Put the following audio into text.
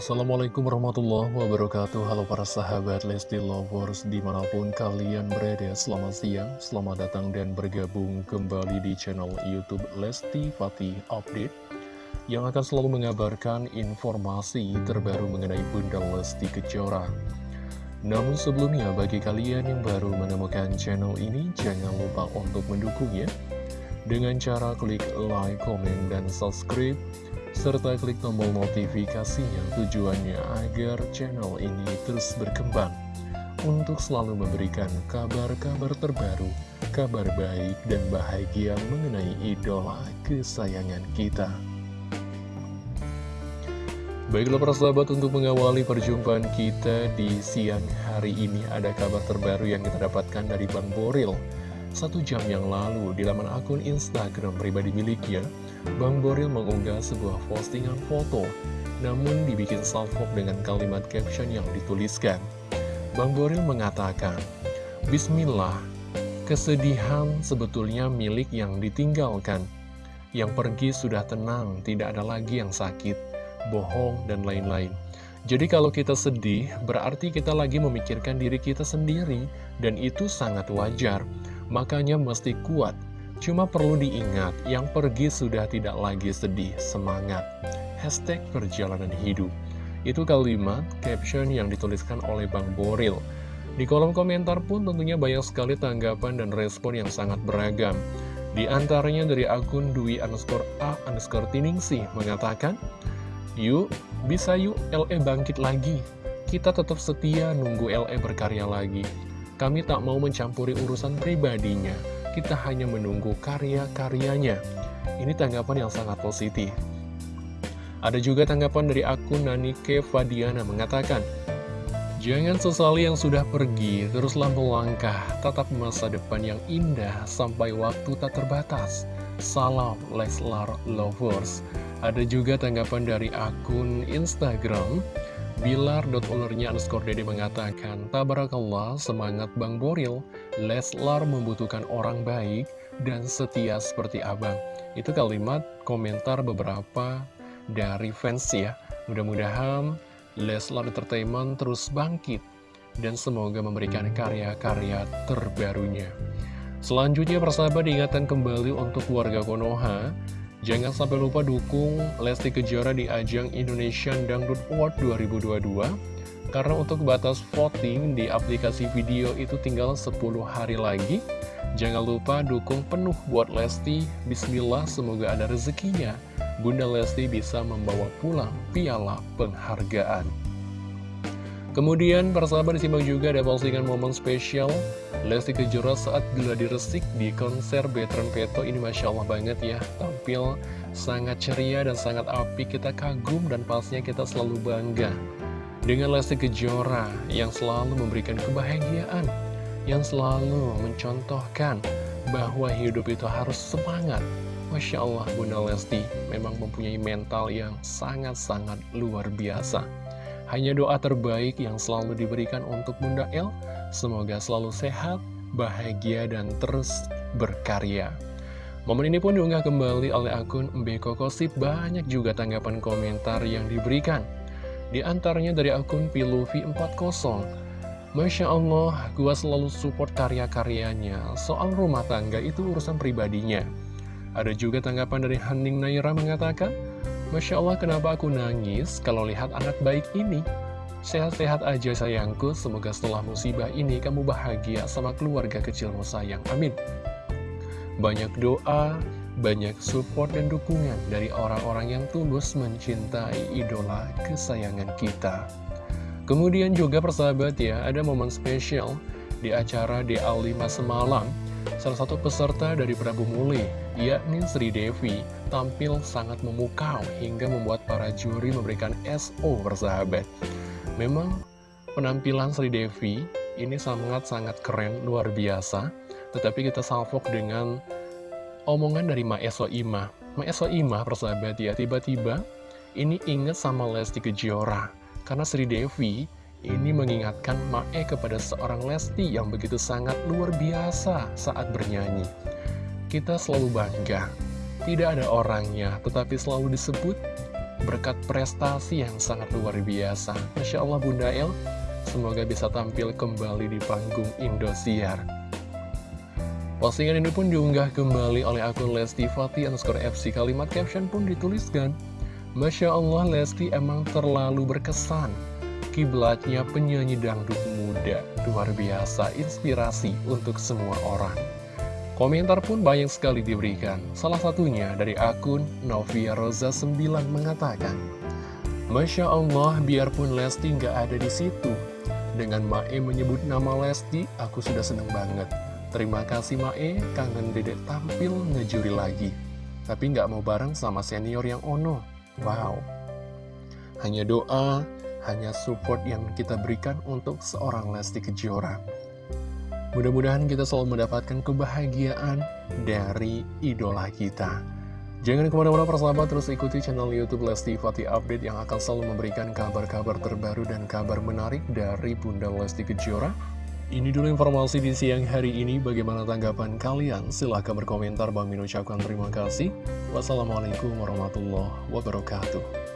Assalamualaikum warahmatullahi wabarakatuh. Halo para sahabat Lesti Lovers Di mana pun kalian berada Selamat siang, selamat datang dan bergabung kembali di channel Youtube Lesti Fatih Update Yang akan selalu mengabarkan informasi terbaru mengenai Bunda Lesti Kejora. Namun sebelumnya bagi kalian yang baru menemukan channel ini Jangan lupa untuk mendukungnya. Dengan cara klik like, komen, dan subscribe serta klik tombol notifikasinya tujuannya agar channel ini terus berkembang untuk selalu memberikan kabar-kabar terbaru, kabar baik dan bahagia mengenai idola kesayangan kita. Baiklah para sahabat untuk mengawali perjumpaan kita di siang hari ini ada kabar terbaru yang kita dapatkan dari Bang Boril. Satu jam yang lalu di laman akun Instagram pribadi miliknya, Bang Boril mengunggah sebuah postingan foto, namun dibikin salvo dengan kalimat caption yang dituliskan. Bang Boril mengatakan, Bismillah, kesedihan sebetulnya milik yang ditinggalkan. Yang pergi sudah tenang, tidak ada lagi yang sakit, bohong, dan lain-lain. Jadi kalau kita sedih, berarti kita lagi memikirkan diri kita sendiri, dan itu sangat wajar. Makanya mesti kuat. Cuma perlu diingat, yang pergi sudah tidak lagi sedih, semangat. Hashtag perjalanan hidup. Itu kalimat caption yang dituliskan oleh Bang Boril. Di kolom komentar pun tentunya banyak sekali tanggapan dan respon yang sangat beragam. Di antaranya dari akun Dwi underscore A underscore Tiningsih mengatakan, Yuk, bisa yuk LE bangkit lagi. Kita tetap setia nunggu LE berkarya lagi. Kami tak mau mencampuri urusan pribadinya, kita hanya menunggu karya-karyanya. Ini tanggapan yang sangat positif. Ada juga tanggapan dari akun Nanike Fadiana mengatakan, Jangan sesali yang sudah pergi, teruslah melangkah, tatap masa depan yang indah sampai waktu tak terbatas. Salam Leslar Lovers. Ada juga tanggapan dari akun Instagram, Bilar.ulernya underscore dede mengatakan, Tabarakallah, semangat Bang Boril, Leslar membutuhkan orang baik dan setia seperti abang. Itu kalimat komentar beberapa dari fans ya. Mudah-mudahan Leslar Entertainment terus bangkit dan semoga memberikan karya-karya terbarunya. Selanjutnya persahabat diingatkan kembali untuk warga Konoha Jangan sampai lupa dukung Lesti Kejora di ajang Indonesian Dangdut Award 2022 Karena untuk batas voting di aplikasi video itu tinggal 10 hari lagi. Jangan lupa dukung penuh buat Lesti. Bismillah semoga ada rezekinya. Bunda Lesti bisa membawa pulang piala penghargaan Kemudian persahabat disimak juga ada postingan momen spesial Lesti Kejora saat gladi resik di konser Betron Peto. Ini Masya Allah banget ya Tampil sangat ceria dan sangat api. Kita kagum dan pastinya kita selalu bangga Dengan Lesti Kejora yang selalu memberikan kebahagiaan Yang selalu mencontohkan bahwa hidup itu harus semangat. Masya Allah Bunda Lesti memang mempunyai mental yang sangat-sangat luar biasa hanya doa terbaik yang selalu diberikan untuk Bunda El, semoga selalu sehat, bahagia, dan terus berkarya. Momen ini pun diunggah kembali oleh akun Mbeko Kosip, banyak juga tanggapan komentar yang diberikan. Di antaranya dari akun Piluvi40, Masya Allah, gua selalu support karya-karyanya, soal rumah tangga itu urusan pribadinya. Ada juga tanggapan dari Haning Naira mengatakan, Masya Allah kenapa aku nangis kalau lihat anak baik ini? Sehat-sehat aja sayangku. Semoga setelah musibah ini kamu bahagia sama keluarga kecilmu sayang. Amin. Banyak doa Banyak support dan dukungan Dari orang-orang yang tulus mencintai idola kesayangan kita. Kemudian juga persahabat ya Ada momen spesial Di acara di Alima semalam Salah satu peserta dari Prabu Muli, yakni Sri Devi, tampil sangat memukau hingga membuat para juri memberikan SO bersahabat. Memang penampilan Sri Devi ini sangat-sangat keren, luar biasa. Tetapi kita salvok dengan omongan dari Maeso Ima. Maeso Ima, persahabat ya, tiba-tiba ini inget sama Lesti Kejora. Karena Sri Devi ini mengingatkan Mae kepada seorang Lesti yang begitu sangat luar biasa saat bernyanyi. Kita selalu bangga, tidak ada orangnya, tetapi selalu disebut berkat prestasi yang sangat luar biasa. Masya Allah Bunda El, semoga bisa tampil kembali di panggung Indosiar. Postingan ini pun diunggah kembali oleh akun Lesti Fatih underscore FC. Kalimat caption pun dituliskan, Masya Allah Lesti emang terlalu berkesan. Kiblatnya penyanyi dangdut muda, luar biasa, inspirasi untuk semua orang. Komentar pun banyak sekali diberikan. Salah satunya dari akun Novia Rosa 9 mengatakan, Masya Allah, biarpun Lesti nggak ada di situ. Dengan Mae menyebut nama Lesti, aku sudah seneng banget. Terima kasih Mae, kangen dedek tampil ngejuri lagi. Tapi nggak mau bareng sama senior yang ono. Wow. Hanya doa, hanya support yang kita berikan untuk seorang Lesti Kejora. Mudah-mudahan kita selalu mendapatkan kebahagiaan dari idola kita. Jangan ke mana-mana persahabat, terus ikuti channel Youtube Lesti Fatih Update yang akan selalu memberikan kabar-kabar terbaru dan kabar menarik dari Bunda Lesti Kejora. Ini dulu informasi di siang hari ini, bagaimana tanggapan kalian? Silahkan berkomentar, Bang Min ucapkan terima kasih. Wassalamualaikum warahmatullahi wabarakatuh.